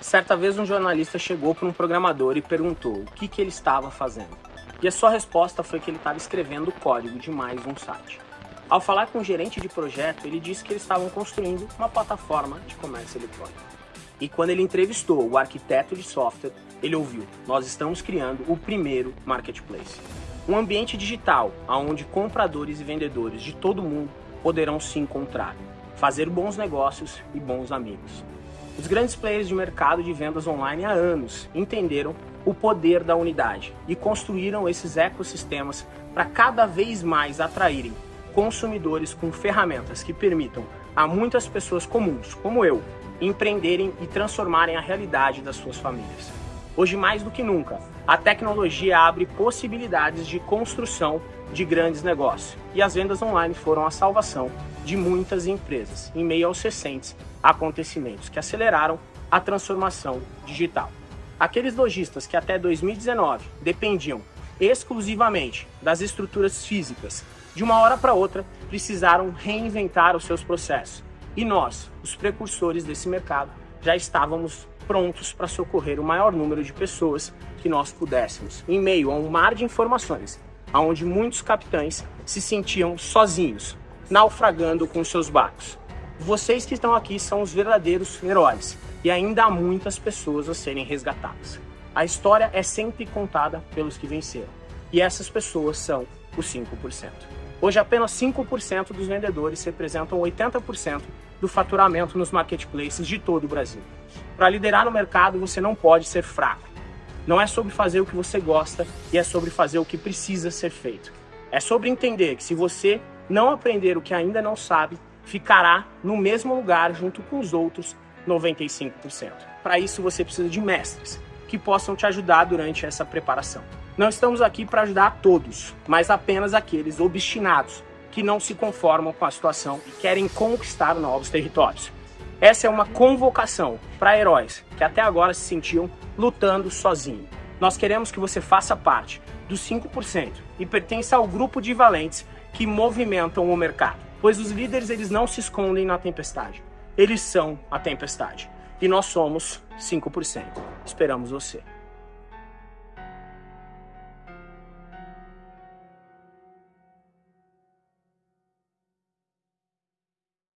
Certa vez um jornalista chegou para um programador e perguntou o que, que ele estava fazendo. E a sua resposta foi que ele estava escrevendo o código de mais um site. Ao falar com o gerente de projeto, ele disse que eles estavam construindo uma plataforma de comércio eletrônico. E quando ele entrevistou o arquiteto de software, ele ouviu: Nós estamos criando o primeiro marketplace. Um ambiente digital onde compradores e vendedores de todo mundo poderão se encontrar, fazer bons negócios e bons amigos. Os grandes players de mercado de vendas online há anos entenderam o poder da unidade e construíram esses ecossistemas para cada vez mais atraírem consumidores com ferramentas que permitam a muitas pessoas comuns, como eu, empreenderem e transformarem a realidade das suas famílias. Hoje, mais do que nunca, a tecnologia abre possibilidades de construção de grandes negócios e as vendas online foram a salvação de muitas empresas em meio aos recentes acontecimentos que aceleraram a transformação digital. Aqueles lojistas que até 2019 dependiam exclusivamente das estruturas físicas, de uma hora para outra precisaram reinventar os seus processos. E nós, os precursores desse mercado, já estávamos prontos para socorrer o maior número de pessoas que nós pudéssemos, em meio a um mar de informações, onde muitos capitães se sentiam sozinhos, naufragando com seus barcos. Vocês que estão aqui são os verdadeiros heróis e ainda há muitas pessoas a serem resgatadas. A história é sempre contada pelos que venceram e essas pessoas são os 5%. Hoje, apenas 5% dos vendedores representam 80% do faturamento nos marketplaces de todo o Brasil. Para liderar no mercado, você não pode ser fraco. Não é sobre fazer o que você gosta e é sobre fazer o que precisa ser feito. É sobre entender que se você não aprender o que ainda não sabe, ficará no mesmo lugar junto com os outros 95%. Para isso você precisa de mestres que possam te ajudar durante essa preparação. Não estamos aqui para ajudar a todos, mas apenas aqueles obstinados que não se conformam com a situação e querem conquistar novos territórios. Essa é uma convocação para heróis que até agora se sentiam lutando sozinhos. Nós queremos que você faça parte dos 5% e pertença ao grupo de valentes que movimentam o mercado pois os líderes eles não se escondem na tempestade. Eles são a tempestade. E nós somos 5%. Esperamos você.